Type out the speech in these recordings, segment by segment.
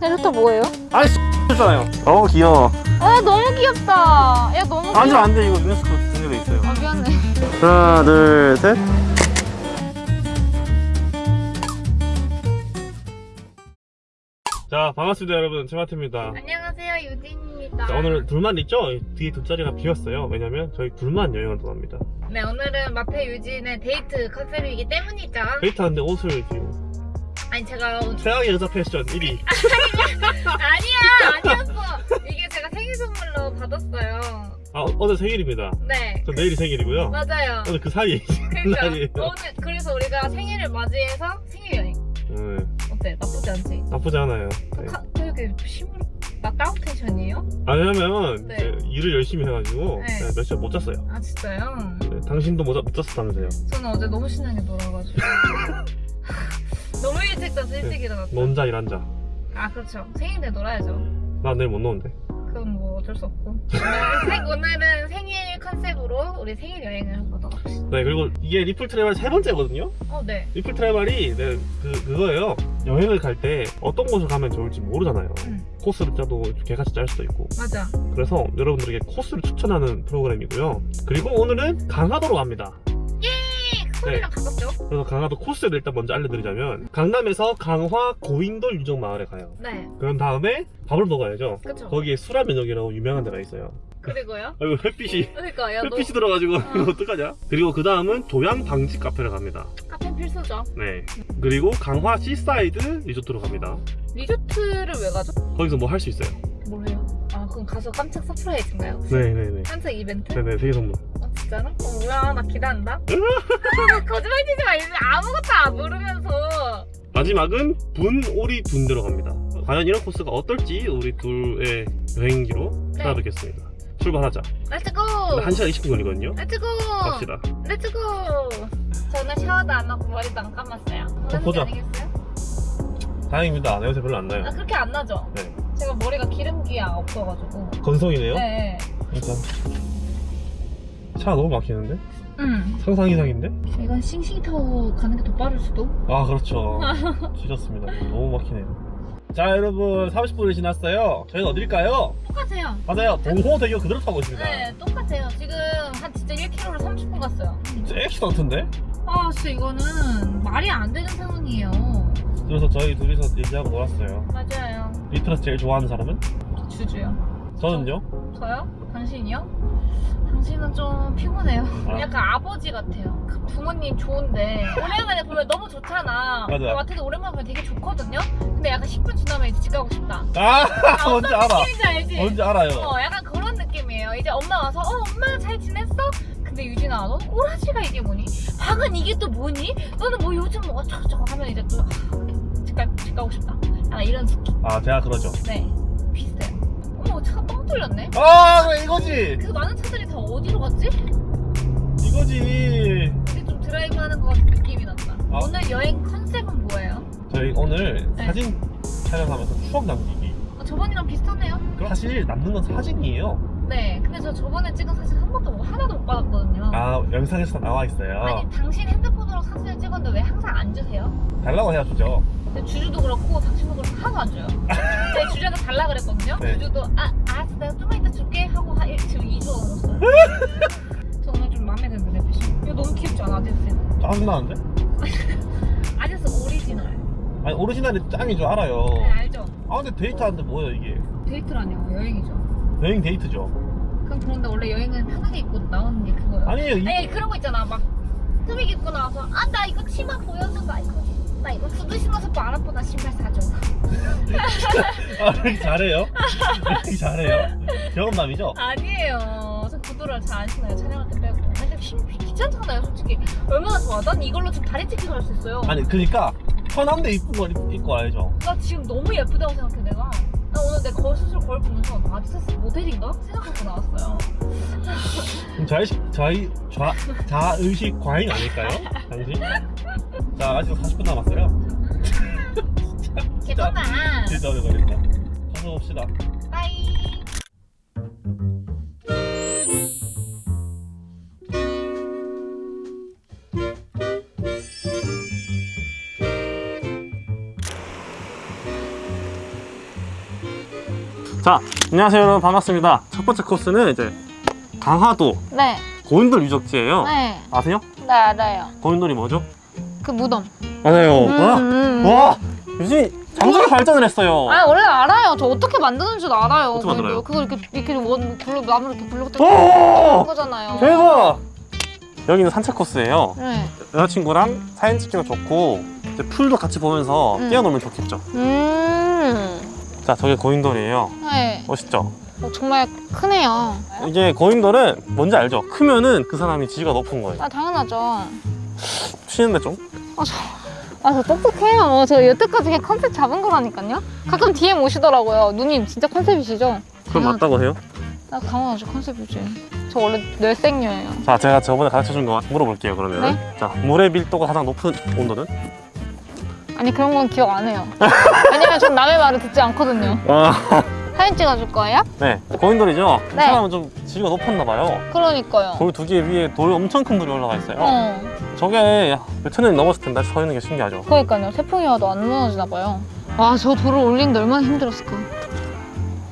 캐릭터 뭐예요? 아니 X잖아요 어우 귀여워 아 너무 귀엽다. 야 너무 귀엽다. 앉으면 안돼 이거 유네스코 등재돼 있어요 아 미안해. 하나 둘셋 자 반갑습니다 여러분 제마트입니다 안녕하세요 유진입니다. 자, 오늘 둘만 있죠? 뒤에 두 자리가 비었어요 왜냐면 저희 둘만 여행을 떠납니다 네 오늘은 마페 유진의 데이트 컨셉이기 때문이죠. 데이트하는데 옷을 지금 아니 제가 최악의 여자 패션 1위 아니야 아니었어. 이게 제가 생일 선물로 받았어요. 아 어- 오늘 생일입니다 네저 내일이 생일이고요 맞아요. 오늘 그 사이에 그러니까 날이에요 오늘 그래서 우리가 생일을 맞이해서 생일 여행 네, 어때 나쁘지 않지? 나쁘지 않아요 네. 가, 이렇게 심으로 나 다운 텐션이에요? 아, 왜냐면 네. 이제 일을 열심히 해가지고 네. 몇 시간 못 잤어요 아 진짜요? 네, 당신도 못, 잤- 못 잤었다면서요 저는 어제 너무 신나게 놀아가지고 너무 일찍 자서 일찍 일어났다 논자 일한자 아 그렇죠. 생일 때 놀아야죠. 나 내일 못 노는데. 그건 뭐 어쩔 수 없고. 오늘 생, 오늘 은 생일 컨셉으로 우리 생일 여행을 해보도록 합시다. 네 그리고 이게 리플 트래블 세 번째거든요? 어네. 리플 트래블이 네, 그, 그거예요. 여행을 갈 때 어떤 곳을 가면 좋을지 모르잖아요. 응. 코스를 짜도 개같이 짤 수도 있고. 맞아. 그래서 여러분들에게 코스를 추천하는 프로그램이고요. 그리고 오늘은 강화도로 갑니다 예! 서울이랑 가깝죠? 그래서 강화도 코스를 일단 먼저 알려드리자면 강남에서 강화 고인돌 유적마을에 가요. 네. 그런 다음에 밥을 먹어야죠. 그쵸. 거기에 수라면역이라고 유명한 데가 있어요. 그리고요? 아이고 햇빛이. 그러니까 야너 햇빛이 들어가지고 이거 어떡하냐? 그리고 그 다음은 조양 방직 카페를 갑니다. 카페 필수죠. 네. 그리고 강화 시사이드 리조트로 갑니다. 리조트를 왜 가죠? 거기서 뭐 할 수 있어요? 뭘 해요? 아 그럼 가서 깜짝 surprise인가요? 네네네. 깜짝 이벤트? 네네 생일 선물 어 진짜로? 어 뭐야 나 기대한다. 거짓말 치지 마 이제 아무것도 안 모르면서. 마지막은 분오리 돈대로 갑니다. 과연 이런 코스가 어떨지 우리 둘의 여행기로 네. 찾아뵙겠습니다. 출발하자. let's go 근데 1시간 20분 걸리거든요. let's go 갑시다. let's go 저는 샤워도 안 하고 머리도 안 감았어요. 그런 보자. 게 아니겠어요? 다행입니다. 냄새 별로 안 나요. 아 그렇게 안 나죠? 네 제가 머리가 기름기가 없어가지고. 건성이네요? 네 일단 차가 너무 막히는데? 음. 상상 이상인데? 이건 싱싱타워 가는 게 더 빠를 수도? 아 그렇죠. 지렸습니다. 너무 막히네요. 자 여러분 30분이 지났어요. 저희는 어딜까요? 똑같아요. 맞아요. 동호대교 그대로 타고 있습니다. 네 똑같아요. 지금 한 진짜 1km로 30분 갔어요. 진짜 액시던트인데? 아 진짜 이거는 말이 안 되는 상황이에요. 그래서 저희 둘이서 얘기하고 놀았어요. 맞아요 리트러스 제일 좋아하는 사람은? 주주요 저는요? 저 요? 당신이요? 당신은 좀 피곤해요 아. 약간 아버지 같아요 그 부모님 좋은데 오랜만에 보면 너무 좋잖아 맞아. 나 되게 오랜만에 보면 되게 좋거든요 근데 약간 10분 지나면 이제 집 가고 싶다 아 아, 뭔지 알아 느낌인지 알지? 뭔지 알아요 어 약간 그런 느낌이에요 이제 엄마 와서 어 엄마 잘 지냈어? 근데 유진아 너는 꼬라지가 이게 뭐니? 박은 이게 또 뭐니? 너는 뭐 요즘 뭐 어쩌고저쩌고 하면 이제 또 집 가고 싶다 약간 이런 느낌 아 제가 그러죠. 네. 비슷해요. 어머 차가 뻥 뚫렸네? 아 그래 이거지. 그 많은 차들이 다 어디로 갔지? 이거지. 이게 좀 드라이브 하는 것 같은 느낌이 난다. 아. 오늘 여행 컨셉은 뭐예요? 저희 오늘 네. 사진 촬영하면서 추억 남기기. 아, 저번이랑 비슷하네요. 사실 남는 건 사진이에요. 네. 근데 저 저번에 찍은 사진 한 번도 못- 하나도 못 받았거든요. 아 영상에서 나와 있어요. 아니 당신 핸드폰으로 사진을 찍었는데 왜 항상 안 주세요? 달라고 해야 주죠 근데 주주도 그렇고 당신도 그렇고 하나도 안 줘요. 제 주제는 달라 그랬거든요. 네. 주주도 아 알았어 내가 좀만 이따 줄게 하고 한 일- 지금 2주 넘었어요. 저 오늘 좀 마음에 드는데 내 패션. 이거 너무 귀엽지 않아 아디다스? 짜증나는데? 아디다스 오리지널. 아니 오리지널이 줄 알아요 네 알죠? 아 근데 데이트하는데 뭐예요 이게 데이트라뇨 여행이죠. 여행 데이트죠 그럼 그런데 원래 여행은 편하게 입고 나오는 게 그거예요. 아니에요 이, 아니 그런 거 있잖아 막 흠이 입고 나와서 아 나 이거 치마 보여줘 나 이거 나 이거 구두 신어서 말 아프다 신발 사줘. 아, 이렇게 잘해요? 이렇게 잘해요? 경험남이죠? 아니에요. 저 구두를 잘 안 신어요. 촬영할 때 빼고. 근데 힘 귀찮잖아요, 솔직히. 얼마나 좋아. 난 이걸로 지금 다리 찢기도 할수 있어요. 아니 그니까 편한데 이쁜 거 입- 입고 와야죠 나 지금 너무 예쁘다고 생각해, 내가. 나 오늘 내 거울 스스로 거울 보면서 나 아디다스 모델인가? 생각하고 나왔어요. 그럼 자의식, 자의, 좌, 자의식 과잉 아닐까요? 당신? 자 아직 40분 남았어요 개똥아. 진짜 오래 걸린다 가서 봅시다 빠이. 자, 안녕하세요 여러분 반갑습니다. 첫 번째 코스는 이제 강화도 네. 고인돌 유적지예요. 네. 아세요? 네, 알아요. 고인돌이 뭐죠? 그 무덤. 맞아요. 음, 음. 와, 와, 요즘 장소가 발전을 했어요. 아 원래 알아요. 저 어떻게 만드는 줄 알아요. 어떻게 만들어요? 그거 이렇게 이렇게 원 불로 나무 이렇게 불로 뜯고 오, 거잖아요. 대박! 여기는 산책 코스예요. 네. 여자친구랑 사진 찍기도 좋고 이제 풀도 같이 보면서 음. 뛰어놀면 좋겠죠. 음. 자, 저게 고인돌이에요. 네. 멋있죠? 어, 정말 크네요. 이게 고인돌은 뭔지 알죠? 크면은 그 사람이 지위가 높은 거예요. 아 당연하죠. 쉬는데 좀? 아저 똑똑해요. 저 여태까지 그냥 컨셉 잡은 거라니까요. 가끔 DM 오시더라고요. 누님 진짜 컨셉이시죠? 그럼 맞다고 해요? 나 당연하죠 컨셉이지. 저 원래 뇌생녀예요. 자, 제가 저번에 가르쳐 준 거 물어볼게요, 그러면. 네. 자, 물의 밀도가 가장 높은 온도는? 아니 그런 건 기억 안 해요. 왜냐면 전 남의 말을 듣지 않거든요. 아, 사진 찍어줄 거예요? 네. 고인돌이죠? 이 네. 사람은 좀 지위가 높았나 봐요. 그러니까요. 돌 두 개 위에 돌 엄청 큰 돌이 올라가 있어요. 어. 저게 몇천 년이 넘었을 텐데 서 있는 게 신기하죠. 그러니까요. 태풍이 와도 안 무너지나 봐요. 와, 저 돌을 올리는데 얼마나 힘들었을까.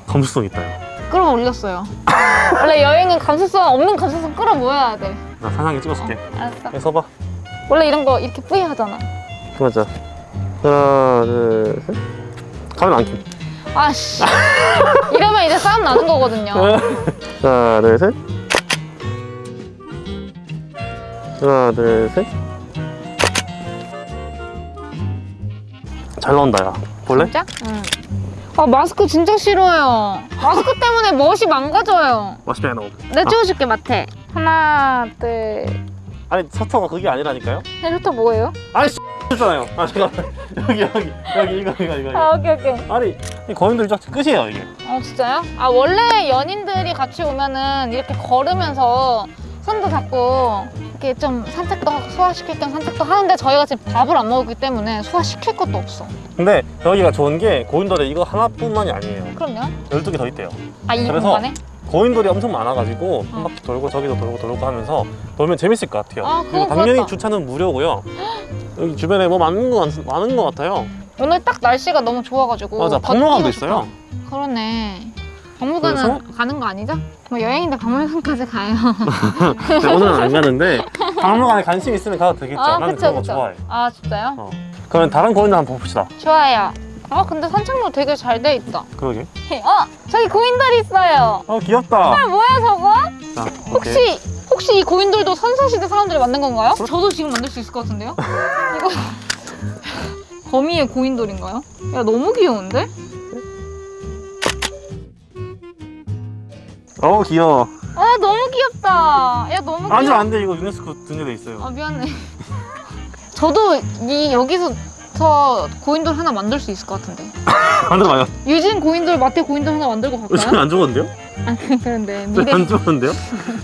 감수성 있다, 요 끌어올렸어요. 원래 여행은 감수성 없는 감수성 끌어모아야 돼. 나 사장님 찍어줄게. 알았어. 여기 서봐. 원래 이런 거 이렇게 뿌이 하잖아. 맞아. 하나, 둘, 셋. 가면 안 킴. 아씨. 이러면 이제 싸움 나는 거거든요. 하나, 둘, 셋. 하나, 둘, 셋. 잘 나온다, 야. 볼래? 진짜? 응. 아, 마스크 진짜 싫어요. 마스크 때문에 멋이 망가져요. 맛있게 나오고. 내 찍어줄게, 마태. 하나, 둘. 아니, 서터가 그게 아니라니까요? 헬리터 뭐예요? 아 니, 잖아요 아, 잠깐만. 여기, 여기, 여기, 이거, 이거, 이거. 아, 오케이, 오케이. 아니, 이 거인들 유적지 끝이에요, 이게. 어 진짜요? 아 원래 연인들이 같이 오면은 이렇게 걸으면서 손도 잡고 이렇게 좀 산책도 하고 소화시킬 겸 산책도 하는데 저희가 지금 밥을 안 먹었기 때문에 소화시킬 것도 없어. 근데 여기가 좋은 게 고인돌에 이거 하나뿐만이 아니에요. 그럼요. 12개 더 있대요. 아이 그래서 공간에? 고인돌이 엄청 많아가지고 한 어. 바퀴 돌고 저기도 돌고 돌고 하면서 돌면 재밌을 것 같아요. 아, 그리고 당연히 좋았다. 주차는 무료고요. 여기 주변에 뭐 많은 거 많- 많은 것 같아요. 오늘 딱 날씨가 너무 좋아가지고 맞아, 박물관도. 있어요. 그러네. 박물관은 그래서? 가는 거 아니죠? 뭐 여행인데 박물관까지 가요. 네, 오늘은 안 가는데 박물관에 관심 있으면 가도 되겠죠. 아 나는 그쵸 그런 거 그쵸. 좋아해. 아 진짜요? 어. 그러면 다른 고인돌 한번 봅시다. 좋아요. 아 근데 산책로 되게 잘 돼 있다. 그러게. 어 저기 고인돌 있어요. 어 귀엽다. 아 뭐야 저거? 자. 혹시 혹시 이 고인돌도 선사시대 사람들이 만든 건가요? 저도 지금 만들 수 있을 것 같은데요? 이거 거미의 고인돌인가요? 야 너무 귀여운데? 어 귀여워. 아 너무 귀엽다. 야 너무 귀여워. 아니면 안돼 이거 유네스코 등재돼 있어요. 아 미안해. 저도 이 여기서 저 고인돌 하나 만들 수 있을 것 같은데. 만들어봐요. 유진 고인돌, 마태 고인돌 하나 만들고 갈까요? 안 죽었는데요? 아 그런데 미래. 안 죽었는데요?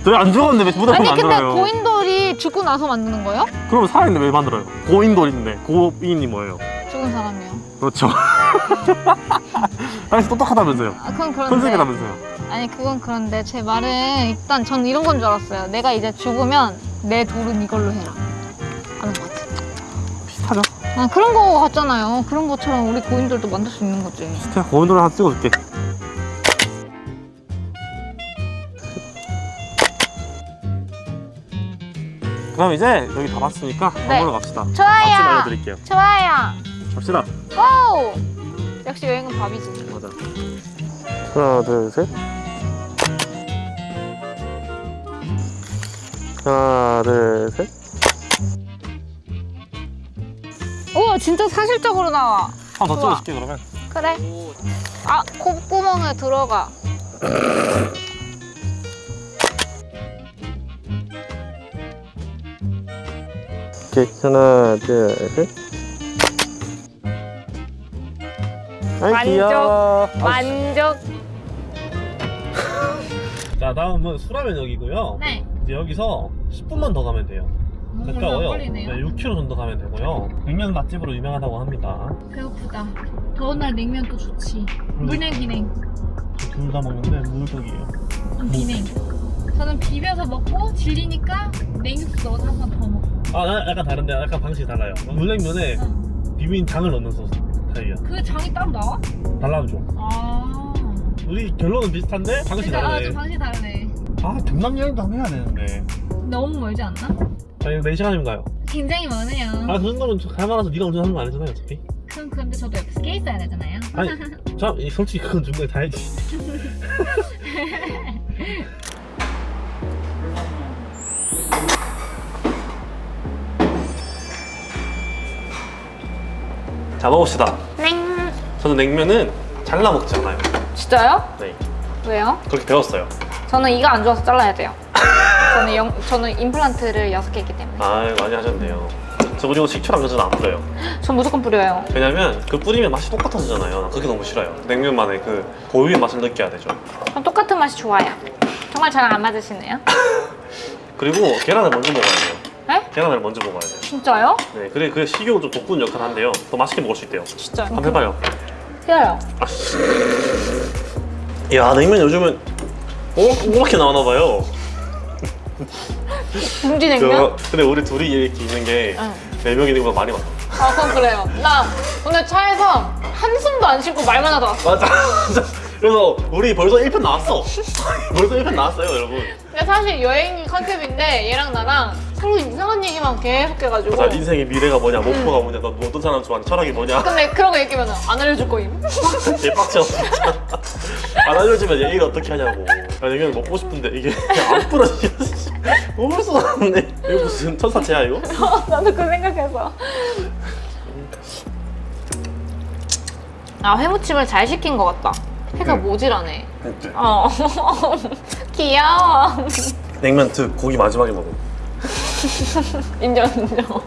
저희 안 죽었는데 왜 무덤 아니 근데 만들어요? 고인돌이 죽고 나서 만드는 거예요? 그럼 살아있는데 왜 만들어요? 고인돌인데 고인이 뭐예요? 죽은 사람이요. 그렇죠. 아니 똑똑하다면서요? 아 그건 그런데. 컨셉이라면서요? 아니 그건 그런데 제 말은 일단 전 이런 건 줄 알았어요. 내가 이제 죽으면 내 돌은 이걸로 해라. 아는 것 같아. 비슷하죠? 아 그런 거 같잖아요. 그런 것처럼 우리 고인돌도 만들 수 있는 거지. 비슷해. 고인돌 하나 찍어줄게. 그럼 이제 여기 다 봤으니까 밥 네. 먹으러 갑시다. 맛집 좋아요. 알려드릴게요. 좋아요. 갑시다. 고! 역시 여행은 밥이지. 맞아. 하나, 둘, 셋. 하나, 둘, 셋. 오 진짜 사실적으로 나와. 한번더 좋아. 찍어줄게 그러면. 그래. 아 콧구멍에 들어가. 오케이. 하나, 둘, 셋. 아이 만족. 귀여워. 만족. 자 다음은 수라면역이고요. 네. 이제 여기서 10분만 더 가면 돼요. 가까워요. 네, 걸리네요. 6km 정도 가면 되고요. 냉면 맛집으로 유명하다고 합니다. 배고프다. 더운 날 냉면 또 좋지. 물냉 비냉. 둘 다 먹는데 물떡이에요. 전 비냉. 저는 비벼서 먹고 질리니까 냉육수 넣어서 한 번 더 먹고. 아, 나 약간 다른데 약간 방식이 달라요. 물냉면에 응. 비빔 장을 넣는 소스 스타일이야. 그 장이 따로 나와? 달라붙죠. 아. 우리 결론은 비슷한데 방식이 진짜 아, 다르네 좀 방식이 다르네. 아 경남 여행도 한번 해야 되는데 너무 멀지 않나? 자 이거 4시간이면 가요 굉장히 많아요. 아 그 정도면 갈만해서 네가 운전하는 거 아니잖아요 어차피 그럼 근데 저도 옆에서 깨 있어야 되잖아요. 아니 저 이- 솔직히 그건 중간에 다 해야지 자 먹읍시다 땡. 저는 냉면은 잘라 먹지 않아요 진짜요? 네 왜요? 그렇게 배웠어요 저는 이가 안 좋아서 잘라야 돼요. 저는 영, 저는 임플란트를 여섯 개 있기 때문에. 아 많이 하셨네요 저 그리고 식초랑 그전 안 뿌려요 전 무조건 뿌려요. 왜냐면 그 뿌리면 맛이 똑같아지잖아요 난 그게 너무 싫어요 냉면만의 그 고유의 맛을 느껴야 되죠 전 똑같은 맛이 좋아요. 정말 저랑 안 맞으시네요. 그리고 계란을 먼저 먹어야 돼요 네? 계란을 먼저 먹어야 돼요 진짜요? 네 그래 그게 식욕을 좀 돋구는 역할을 한대요 더 맛있게 먹을 수 있대요 진짜요? 한번 해봐요 싫어요. 아씨 야 냉면 요즘은 오락게 나오나봐요 둥지 냉면? 근데 우리 둘이 이렇게 있는 게 응. 네 명이 있는 것보다 많이 많아 아, 그건 그래요. 나 오늘 차에서 한숨도 안 쉬고 말만 하다 왔어. 맞아 그래서 우리 벌써 1편 나왔어 벌써 1편 나왔어요 여러분 근데 사실 여행이 컨셉인데 얘랑 나랑 서로 이상한 얘기만 계속 해가지고. 자 인생의 미래가 뭐냐 목표가 뭐냐 너 어떤 사람 좋아하는 철학이 뭐냐 근데 그런 거 얘기하면 안 알려줄 거임. 개빡쳐 안 알려주면 얘기를 어떻게 하냐고 아 냉면 먹고 싶은데 이게 안 부러지겠어 먹을 수가 없네 이거 무슨 천사체야 이거? 나도 그 생각해서. 아 회무침을 잘 시킨 것 같다. 해가 응. 모질하네. 어. 귀여워. 냉면 득 고기 마지막에 먹어 인정 인정.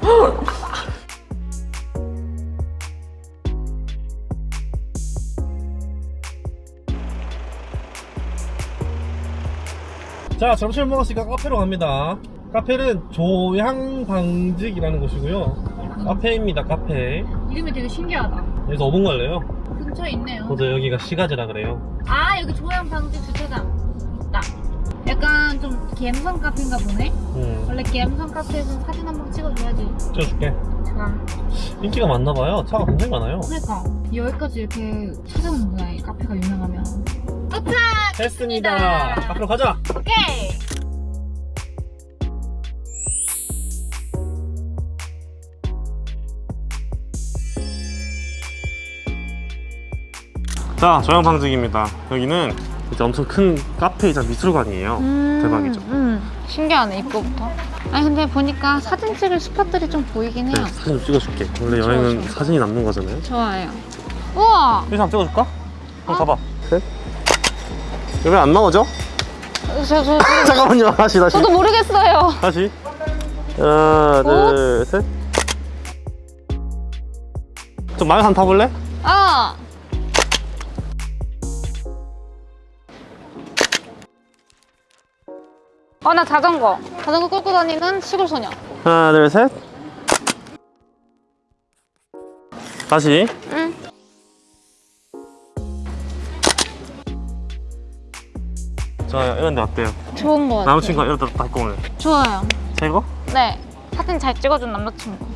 자 점심을 먹었으니까 카페로 갑니다 카페는 조향방직이라는 곳이고요 카페입니다 카페 이름이 되게 신기하다. 여기서 5분 걸려요 근처에 있네요. 그래서 여기가 시가지라 그래요 아 여기 조양 방지 주차장. 약간 좀 갬성 카페인가 보네. 음, 원래 갬성 카페에서 사진 한 번 찍어줘야지. 찍어줄게 좋아. 인기가 많나봐요 차가 굉장히 많아요 그러니까 여기까지 이렇게 찾아오는구나 이 카페가 유명하면. 도착. 됐습니다 카페로 가자 오케이. 자 조양방직입니다 여기는 이제 엄청 큰 카페이자 미술관이에요 대박이죠 음, 신기하네 입구부터. 아니 근데 보니까 사진 찍을 spot들이 좀 보이긴 해요. 네, 사진 좀 찍어줄게 원래 좋아, 여행은 좋아. 사진이 남는 거잖아요 좋아요. 우와. 여기서 한번 찍어줄까? 한번 어? 가봐 셋 왜 안 나오죠? 저, 저, 저, 잠깐만요 다시 다시 저도 모르겠어요. 다시 하나 둘 셋 좀 마요 한 타볼래? 아. 어, 나 자전거. 자전거 끌고 다니는 시골 소녀. 하나 둘 셋 다시 응. 자 이런 데 어때요? 좋은 거 같아. 남자친구가 이러다 닦고 오늘 좋아요. 최고? 네. 사진 잘 찍어준 남자친구.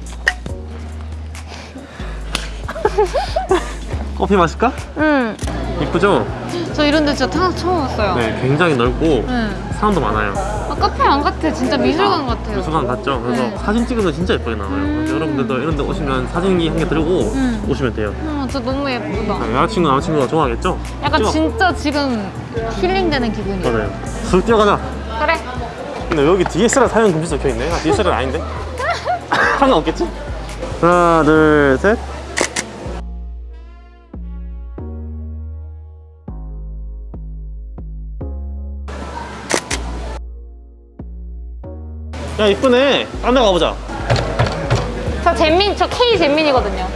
커피 마실까? 응. 이쁘죠? 저 이런 데 진짜 태어나서 처음 왔어요. 네 굉장히 넓고 응. 사람도 많아요 아, 카페 안 같아. 진짜 미술관 같아요. 미술관 같죠? 그래서 네. 사진 찍으면 진짜 예쁘게 나와요 그래서 여러분들도 이런 데 오시면 사진기 한 개 들고 음. 오시면 돼요 어, 진짜 너무 예쁘다. 자, 여자친구 남자친구가 좋아하겠죠? 약간 찍어. 진짜 지금 힐링되는 기분이야. 맞아요 술 뛰어가자 그래. 근데 여기 DSLR 사용 금지 적혀있네 아, DSLR 아닌데? 상관없겠지? 하나 둘 셋 야 이쁘네 딴 데 가보자 저 잼민, 저 K 잼민이거든요.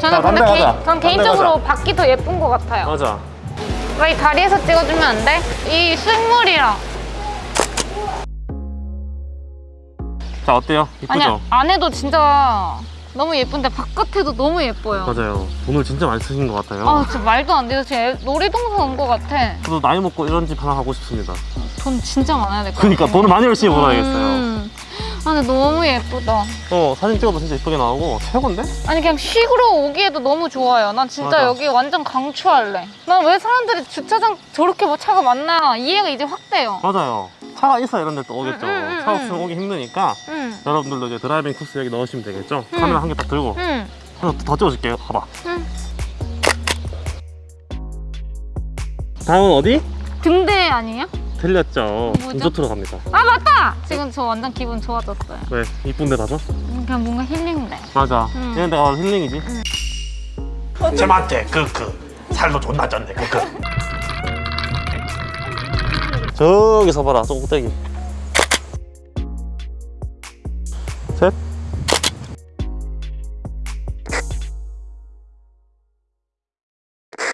자, 저는 딴데 근데 개인, 가자. 전 개인적으로. 밖이 더 예쁜 것 같아요. 맞아 왜 이 다리에서 찍어주면 안 돼? 이 흙물이랑. 자 어때요? 이쁘죠? 아니야, 안에도 진짜 너무 예쁜데 바깥에도 너무 예뻐요. 맞아요 돈을 진짜 많이 쓰신 것 같아요 아, 진짜 말도 안 돼요. 애- 놀이동산 온 것 같아. 저도 나이 먹고 이런 집 하나 하고 싶습니다 돈 진짜 많아야 될 것 같아. 그러니까 돈을 많이 열심히 벌어야겠어요 음, 아 근데 너무 예쁘다. 어 사진 찍어도 진짜 이쁘게 나오고 최고인데? 아니 그냥 쉬러 오기에도 너무 좋아요. 난 진짜 맞아. 여기 완전 강추할래. 난 왜 사람들이 주차장 저렇게 뭐 차가 많나 이해가 이제 확 돼요. 맞아요 차가 있어야 이런 데 또 오겠죠 응, 차 응. 없으면 오기 힘드니까 응. 여러분들도 이제 driving 코스 여기 넣으시면 되겠죠? 응. 카메라 한 개 딱 들고 응. 하나 더 찍어줄게요 봐봐 응. 다음은 어디? 등대 아니에요? 틀렸죠? 리조트로 갑니다 아 맞다! 지금 저 완전 기분 좋아졌어요. 왜? 이쁜 데 가서? 그냥 뭔가 힐링돼. 맞아 응. 이런 데가 힐링이지 쟤한테 크크 살도 존나 쪘네 크크 저기서 봐라 저 꼭대기